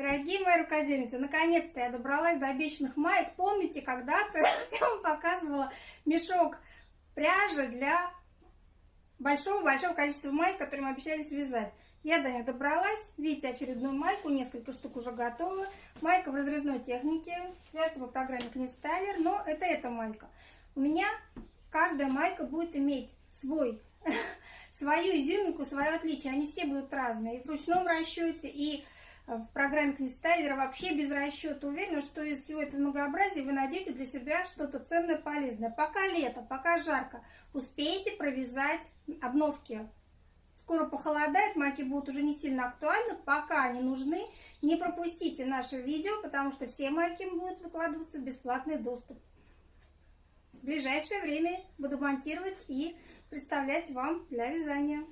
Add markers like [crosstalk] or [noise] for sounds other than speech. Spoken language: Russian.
Дорогие мои рукодельницы, наконец-то я добралась до обещанных маек. Помните, когда-то [laughs] я вам показывала мешок пряжи для большого-большого количества маек, которые мы обещали связать. Я до них добралась. Видите очередную майку, несколько штук уже готовы. Майка в разрезной технике, вяжется по программе Книстайлер, но это эта майка. У меня каждая майка будет иметь свой, [laughs] свою изюминку, свое отличие. Они все будут разные. И в ручном расчете, и в программе Книстайлера вообще без расчета. Уверена, что из всего этого многообразия вы найдете для себя что-то ценное, полезное. Пока лето, пока жарко, успейте провязать обновки. Скоро похолодает, майки будут уже не сильно актуальны, пока они нужны. Не пропустите наше видео, потому что все майки будут выкладываться в бесплатный доступ. В ближайшее время буду монтировать и представлять вам для вязания.